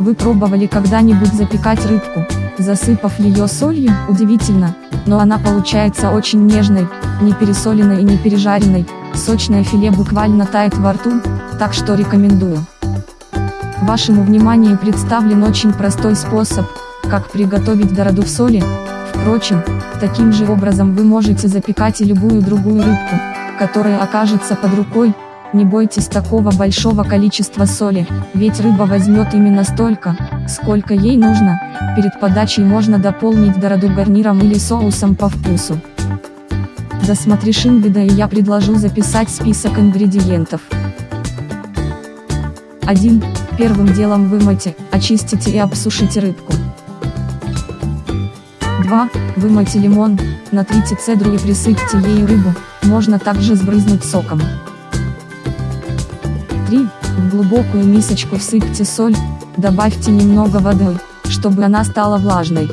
Вы пробовали когда-нибудь запекать рыбку, засыпав ее солью? Удивительно, но она получается очень нежной, не пересоленной и не пережаренной, сочное филе буквально тает во рту, так что рекомендую. Вашему вниманию представлен очень простой способ, как приготовить дороду в соли, впрочем, таким же образом вы можете запекать и любую другую рыбку, которая окажется под рукой, не бойтесь такого большого количества соли, ведь рыба возьмет именно столько, сколько ей нужно, перед подачей можно дополнить дороду гарниром или соусом по вкусу. Досмотришь инвида и я предложу записать список ингредиентов. 1. Первым делом вымойте, очистите и обсушите рыбку. 2. Вымойте лимон, натрите цедру и присыпьте ею рыбу, можно также сбрызнуть соком. 3. В глубокую мисочку всыпьте соль, добавьте немного воды, чтобы она стала влажной.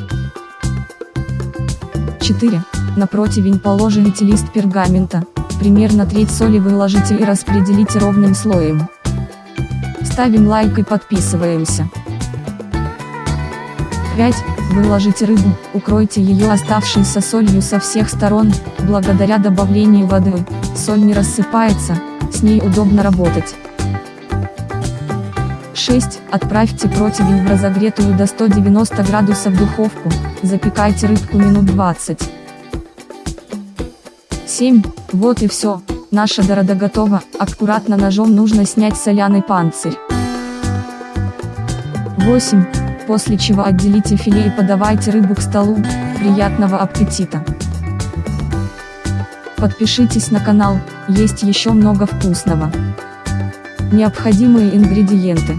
4. На противень положите лист пергамента, примерно треть соли выложите и распределите ровным слоем. Ставим лайк и подписываемся. 5. Выложите рыбу, укройте ее оставшейся солью со всех сторон, благодаря добавлению воды, соль не рассыпается, с ней удобно работать. 6. Отправьте противень в разогретую до 190 градусов духовку, запекайте рыбку минут 20. 7. Вот и все, наша дорога готова, аккуратно ножом нужно снять соляный панцирь. 8. После чего отделите филе и подавайте рыбу к столу, приятного аппетита! Подпишитесь на канал, есть еще много вкусного. Необходимые ингредиенты.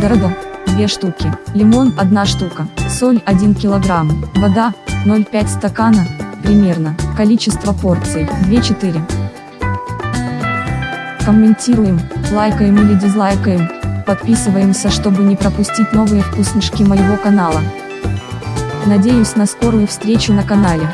Дорого, 2 штуки, лимон 1 штука, соль 1 килограмм, вода 0,5 стакана, примерно, количество порций 2-4. Комментируем, лайкаем или дизлайкаем, подписываемся чтобы не пропустить новые вкуснышки моего канала. Надеюсь на скорую встречу на канале.